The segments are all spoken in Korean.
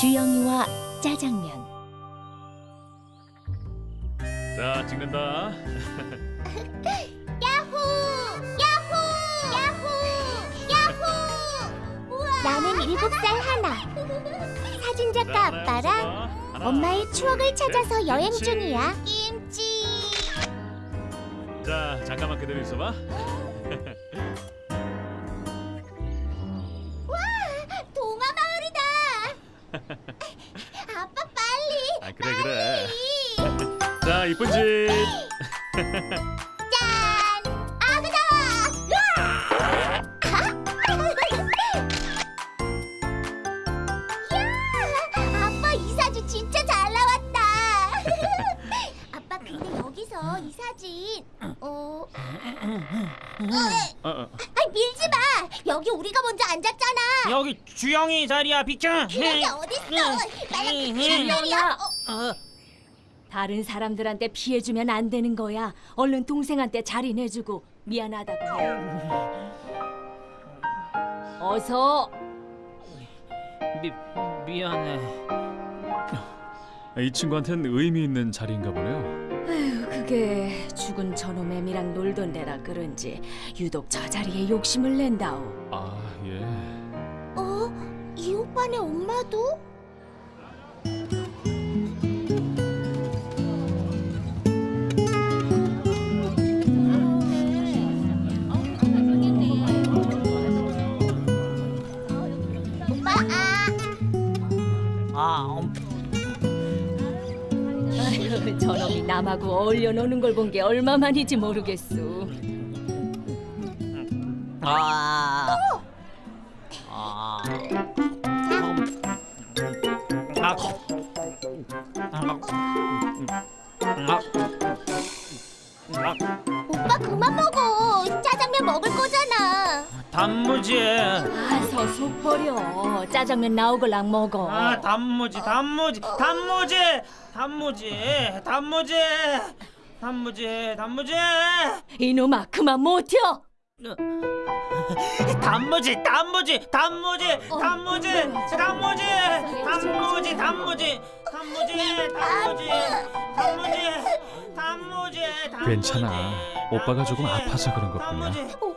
주영이와 짜장면 자, 찍는다. 야호! 야호! 야호! 야호! 우와! 나는 일곱 살 하나. 사진작가 자, 아빠랑 하나, 엄마의 추억을 찾아서 네, 여행 김치. 중이야. 김치. 자, 잠깐만 그대로 있어봐. 아빠 빨리. 아, 그래, 그래. 빨리. 자, 이쁜 집. 사진 어, 어, 어. 아 밀지 마. 여기 우리가 먼저 앉았잖아. 여기 주영이 자리야 비켜. 그게 어딨어? 나랑. 어, 어, 다른 사람들한테 피해주면 안 되는 거야 얼른 동생한테 자리 내주고 미안하다고 해 어서 미 미안해. 이 친구한텐 의미 있는 자리인가 보네요. 그게 죽은 저놈 애미랑 놀던 데라 그런지 유독 저 자리에 욕심을 낸다오 아, 예. 어? 이 오빠네 엄마도? 오빠 아 저놈이 남하고 어울려 노는 걸 본 게 얼마만인지 모르겠소. 아, 아, 음, 아, 아, 아, 단무지. 아서 속 버려 짜장면 나오걸랑 먹어 아, 단무지, 단무지, 단무지, 단무지, 단무지, 단무지, 단무지. 이놈아 그만 못혀 단무지, 단무지, 단무지, 단무지, 단무지, 단무지, 단무지, 단무지, 단무지, 단무지, 단무지, 괜찮아. 오빠가 조금 아파서 그런 것뿐이야.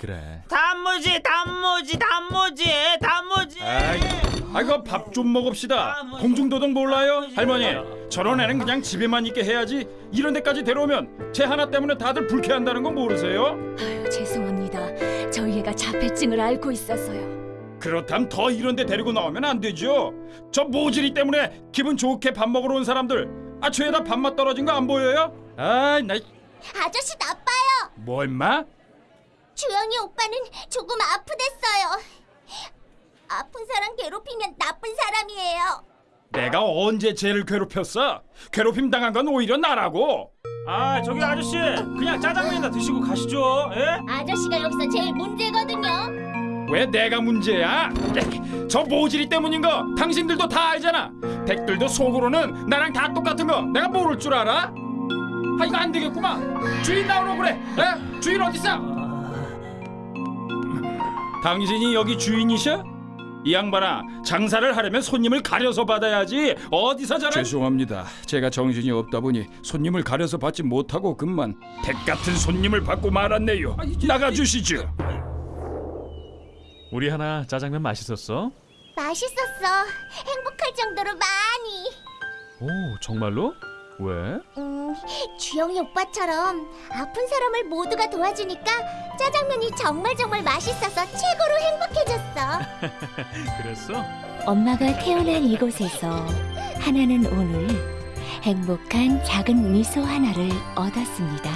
그래. 단무지, 단무지, 단무지, 단무지. 아이, 아이고 밥 좀 먹읍시다. 공중도덕 몰라요, 할머니? 저런 애는 그냥 집에만 있게 해야지. 이런 데까지 데려오면 쟤 하나 때문에 다들 불쾌한다는 거 모르세요? 아유, 죄송합니다 저희 애가 자폐증을 앓고 있어서요 그렇다면 더 이런 데 데리고 나오면 안 되죠. 저 모질이 때문에 기분 좋게 밥 먹으러 온 사람들 아 죄다 밥맛 떨어진 거 안 보여요? 아이 나 아저씨 나빠요 뭐 임마? 주영이 오빠는 조금 아프댔어요 아픈 사람 괴롭히면 나쁜 사람이에요 내가 언제 쟤를 괴롭혔어? 괴롭힘 당한 건 오히려 나라고. 아, 저기 아저씨, 그냥 짜장면이나 드시고 가시죠. 예? 아저씨가 여기서 제일 문제거든요 왜 내가 문제야? 저 모질이 때문인 거 당신들도 다 알잖아. 댁들도 속으로는 나랑 다 똑같은 거 내가 모를 줄 알아? 아 이거 안 되겠구만. 주인 나오라고 그래. 에? 주인 어디 있어? 당신이 여기 주인이셔? 이 양반아 장사를 하려면 손님을 가려서 받아야지 어디서 저런 죄송합니다 제가 정신이 없다 보니 손님을 가려서 받지 못하고 금만 댁 같은 손님을 받고 말았네요 나가주시죠 우리 하나 짜장면 맛있었어? 맛있었어 행복할 정도로 많이 오, 정말로? 왜? 음, 주영이 오빠처럼 아픈 사람을 모두가 도와주니까 짜장면이 정말 정말 맛있어서 최고로 행복해졌어 그랬어? 엄마가 태어난 이곳에서 하나는 오늘 행복한 작은 미소 하나를 얻었습니다